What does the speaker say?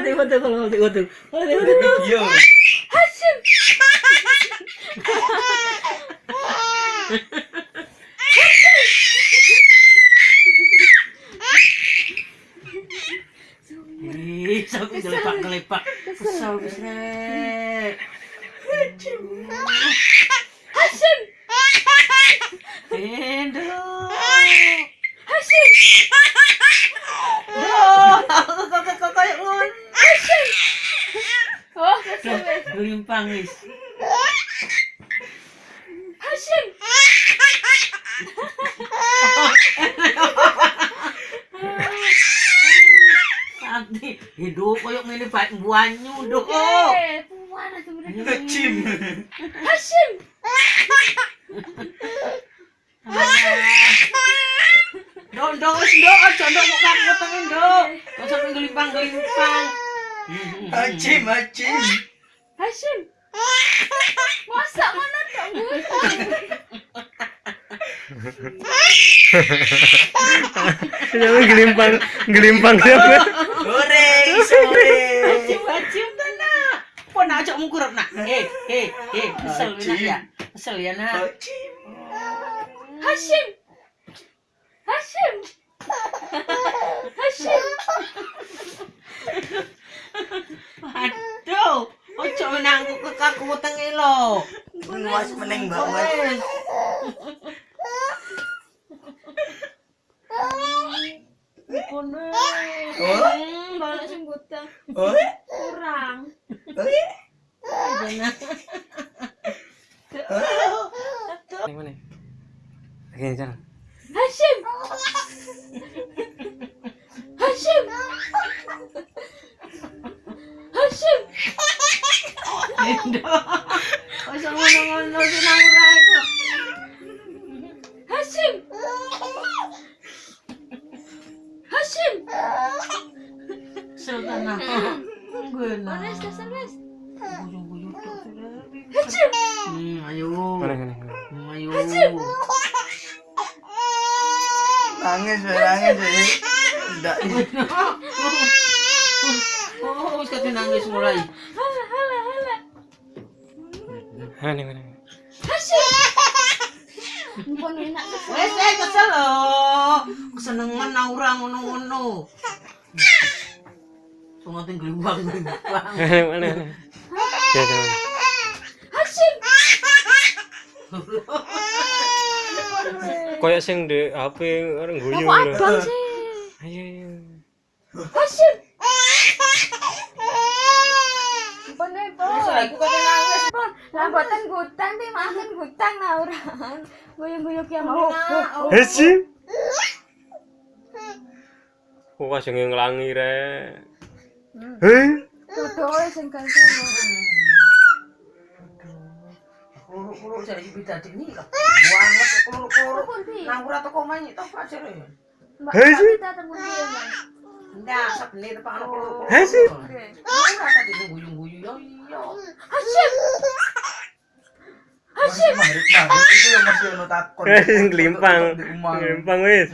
Waduh, waduh, waduh, waduh, waduh, waduh. Video. Hashim. Ih, sampai gelepak-gelepak. Kesel, kesel. Hashim. Endo. Hashim. Gelimpang wis. Hashim. Nanti hidup koyo ngene baik buanyu doh. Eh, puan mereka. Dok, dok, wis dok, aja dok kok kamu ketengin dok. Kok sampe gelimpang-gelimpang. Hashim. Masa mana dong? Jangan gelimpang, gelimpang siapa? Goreng sore. Cium, tanah. Pon nak ajak mungkurap nak. Eh, eh, eh, kesel nak ya. Kesel ya nak. Hashim. Hashim. Aduh, ojo menangku tengi lo. Nguas meneng banget. Kono. Oh, Balik sing gutang. oh, Kurang. oh. Yang mana? Oke, jalan. Hashim. Hashim. Hashim. Endo. Ojo ngono-ngono sinang ora. Hashim. Kesel tanah. Gue Mana dasar wes? Guyu-guyu tok. Hashim. Hmm, ayo. Hmm, ayo. Nangis, weh, nangis, weh. Tidak. Oh, wis kate nangis mulai. Mumpun enak. Wes eh kesel lo. Kesenengan ngono-ngono. Mana. Ya, sing di HP orang guyu. Lho. Ayo, ayo. Eh, Wis Pon. aku lah boten gutang ti makan gutang nah orang. Guyung-guyung ki mau. Hesi. Kok kasih ngelangi re? Hei, Dodoe sing kancono. Keluru-keluru jadi beda ini lah. Banget keluru-keluru. Pun pi. Nang ora teko main tok aja ya. Mbak Hei, sih. kita temu dia. Ndak sabene depan keluru. Hei, sih. Oke. Ora tadi guyu-guyu yo iya. Hashim. Masih maghrib, maghrib. Itu yang masih ono takon. wis.